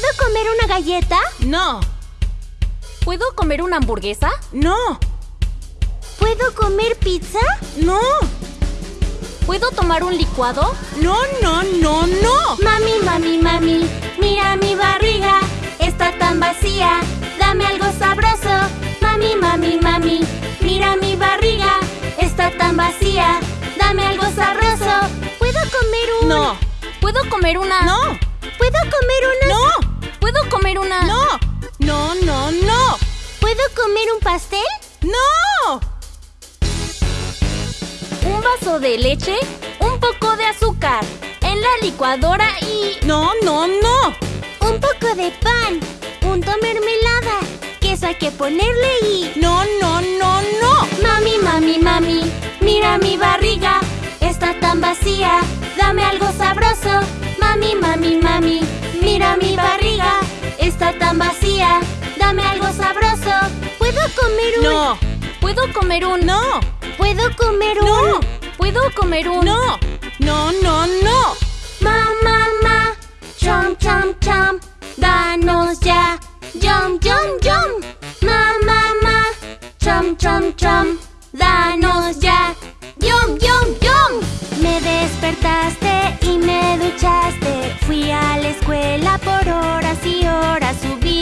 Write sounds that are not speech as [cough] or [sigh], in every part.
¿Puedo comer una galleta? No. ¿Puedo comer una hamburguesa? No. ¿Puedo comer pizza? No. ¿Puedo tomar un licuado? No, no, no, no. Mami, mami, mami, mira mi barriga. Está tan vacía. Dame algo sabroso. Mami, mami, mami, mira mi barriga. Está tan vacía. Dame algo sabroso. ¿Puedo comer un...? No. ¿Puedo comer una...? No. ¿Puedo comer una...? No. ¿Puedo comer una...? No. No, no, no. ¿Puedo comer un pastel? No. Un vaso de leche, un poco de azúcar, en la licuadora y... No, no, no. Un poco de pan, punto mermelada, queso hay que ponerle y... No, no, no, no. Mami, mami, mami, mira mi barriga, está tan vacía, dame algo sabroso. Mami, mami, mami, mira mi barriga, está tan vacía, dame algo sabroso. ¿Puedo comer un...? No. ¿Puedo comer un...? No. ¿Puedo comer un...? No. ¿Puedo comer un...? No. No, no, no. Ma, ma, ma, chom, chom, chom, danos ya, yum, yum, yum. Ma, ma, ma, chom, chom, chom, danos ya, yum, yum, yum. Me despertaste y me duchaste, fui a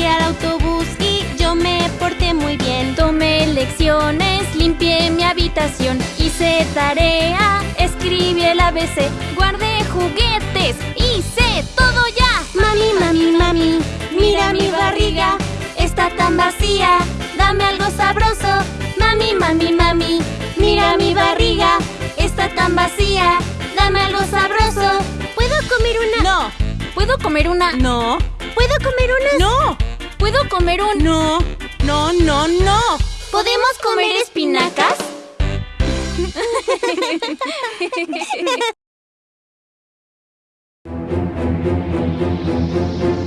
al autobús y yo me porté muy bien. Tomé lecciones, limpié mi habitación, hice tarea, escribí el ABC, guardé juguetes, hice todo ya. Mami, mami, mami, mira mi barriga, está tan vacía, dame algo sabroso. Mami, mami, mami, mira mi barriga, está tan vacía, dame algo sabroso. ¿Puedo comer una? No. ¿Puedo comer una...? No. ¿Puedo comer una? No. ¿Puedo comer un...? No. No, no, no. ¿Podemos comer espinacas? [laughs]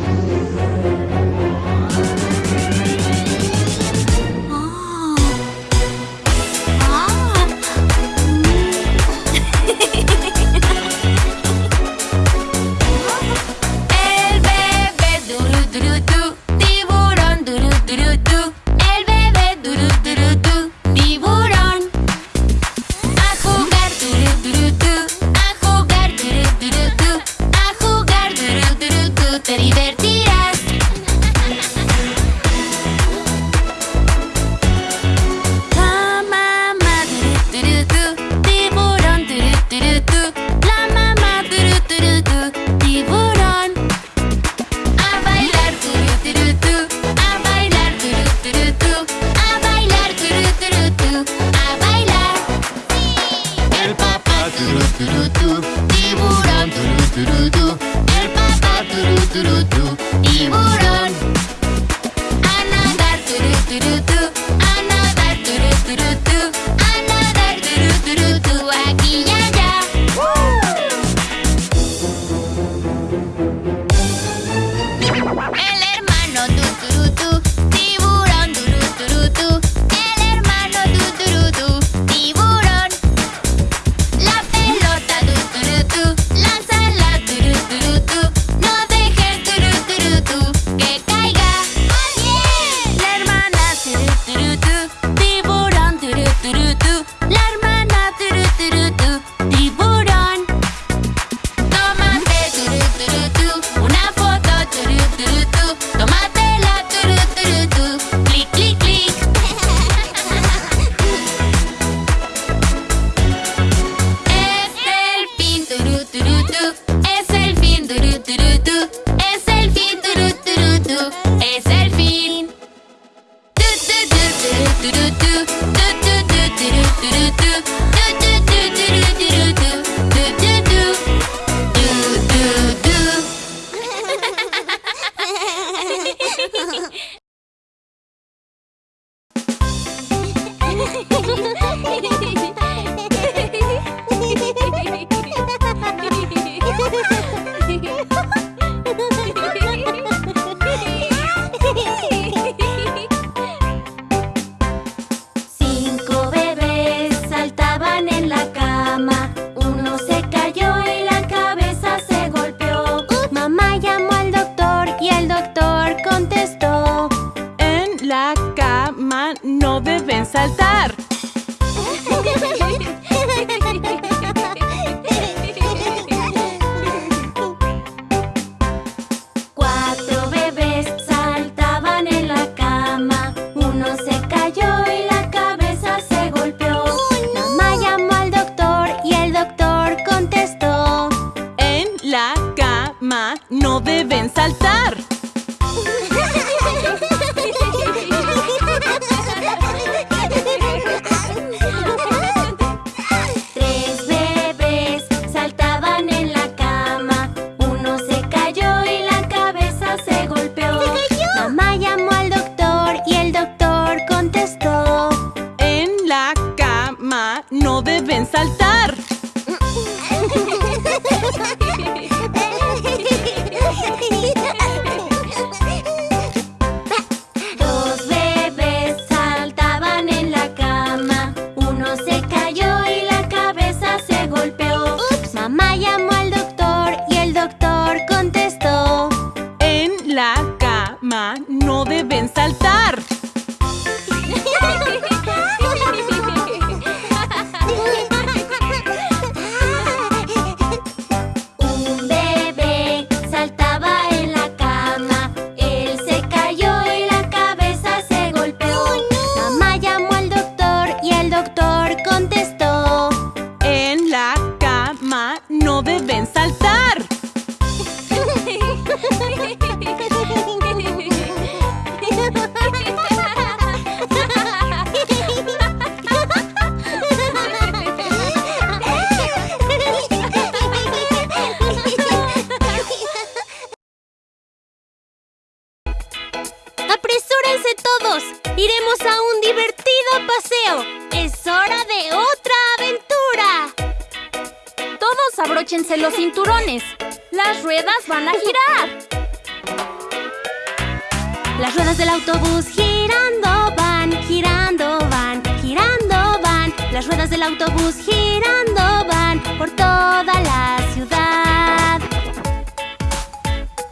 Las ruedas del autobús girando van, girando van, girando van. Las ruedas del autobús girando van por toda la ciudad.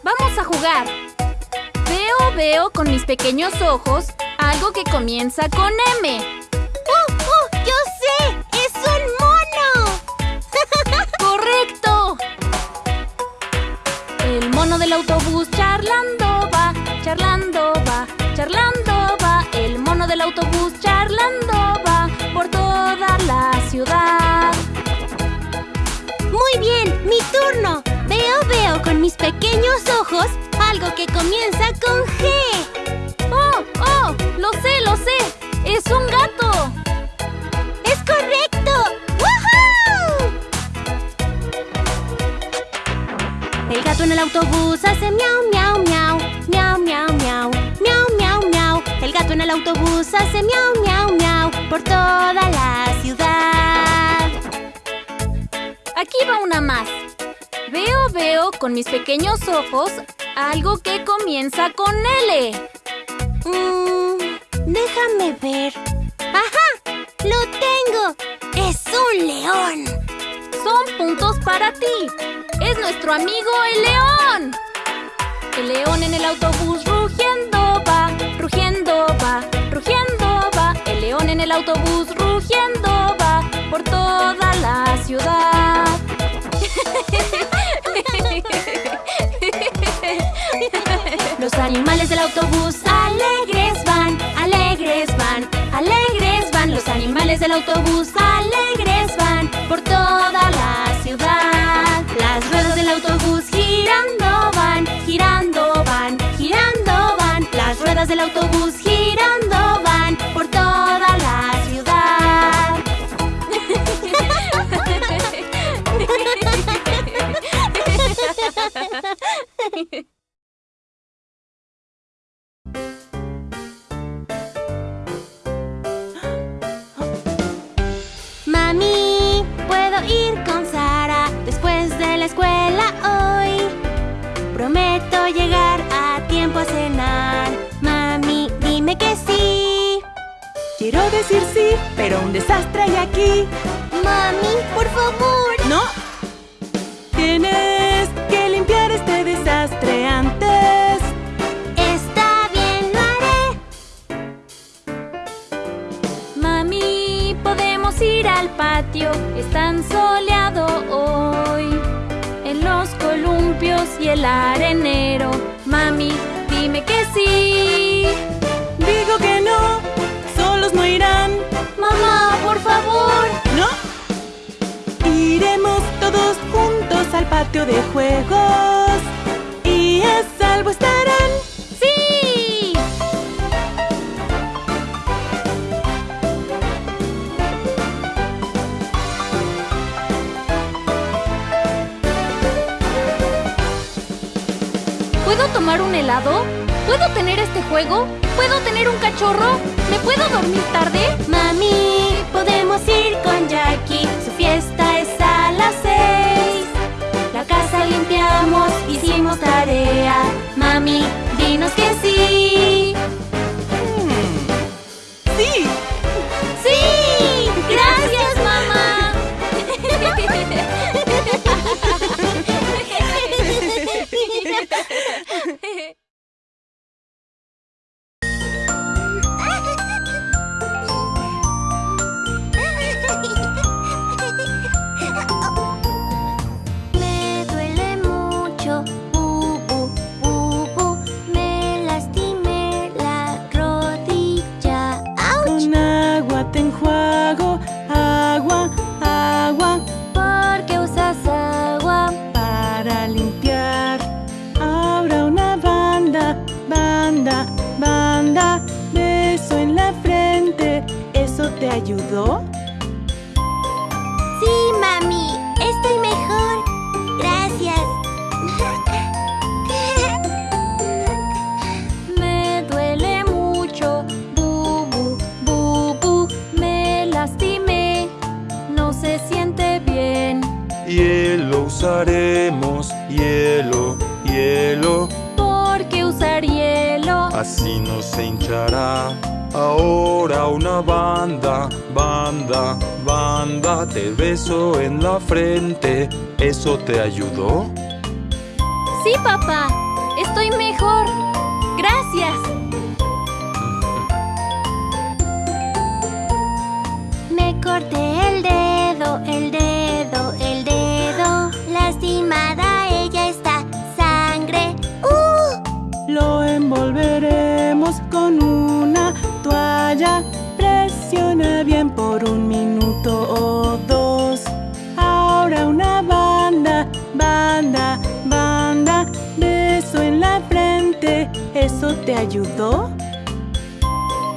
Vamos a jugar. Veo, veo con mis pequeños ojos algo que comienza con M. ¡Uh, uh! ¡Yo sé! ¡Es un mono! [laughs] ¡Correcto! El mono del autobús charlando va por toda la ciudad. Muy bien, mi turno. Veo, veo con mis pequeños ojos algo que comienza con G. ¡Oh, oh! Lo sé, lo sé. Es un gato. ¡Es correcto! ¡Woohoo! El gato en el autobús hace miau, miau, miau, miau, miau, miau gato en el autobús hace miau, miau, miau por toda la ciudad. Aquí va una más. Veo, veo con mis pequeños ojos algo que comienza con L. Mm, déjame ver. ¡Ajá! ¡Lo tengo! ¡Es un león! Son puntos para ti. Es nuestro amigo el león. El león en el autobús rugiendo va, rugiendo en el autobús rugiendo va por toda la ciudad. Los animales del autobús alegres van, alegres van, alegres van. Los animales del autobús alegres van por toda Quiero decir sí, pero un desastre hay aquí. ¡Mami, por favor! ¡No! Tienes que limpiar este desastre antes. Está bien, lo haré. Mami, podemos ir al patio. Es tan soleado hoy. En los columpios y el arenero. Patio de juegos y a salvo estarán. ¡Sí! ¿Puedo tomar un helado? ¿Puedo tener este juego? ¿Puedo tener un cachorro? ¿Me puedo dormir tarde? Mami, podemos ir con Jackie. Su fiesta es a las seis. Hicimos tarea. Mami, dinos que. ¡Sí! Ahora una banda, banda, banda, te beso en la frente, ¿eso te ayudó? Sí, papá, estoy mejor. Gracias. Me corté el dedo, Presiona bien por un minuto o dos. Ahora una banda, banda, banda. Beso en la frente. ¿Eso te ayudó?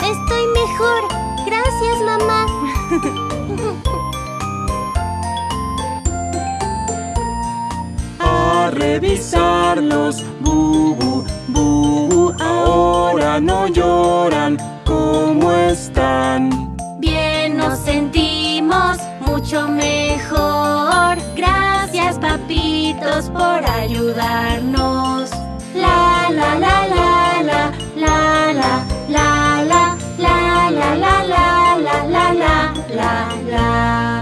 Estoy mejor. Gracias, mamá. [laughs] A revisarlos, bubu, bubu. Ahora no lloran. ¿cómo están? Bien nos sentimos, mucho mejor Gracias papitos por ayudarnos La la la la la, la la la la, la la la la la la la la la